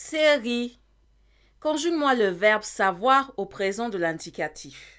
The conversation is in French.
Série. Conjugue-moi le verbe savoir au présent de l'indicatif.